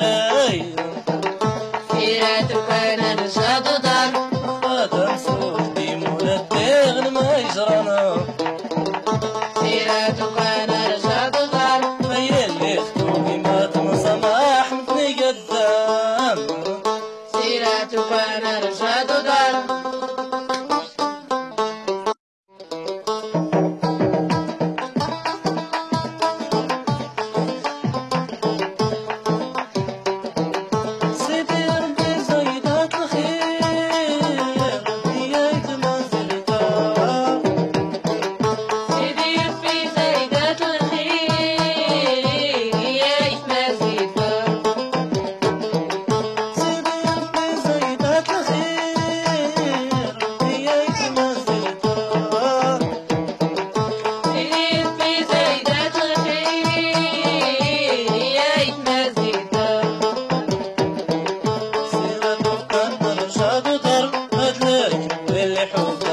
درايو فيرات وأنا نشاد دار وتحسود دي مولا الدغن ما يجرانا فيرات وأنا ما تنسى ما قدام سيرات وأنا نشاد Michael.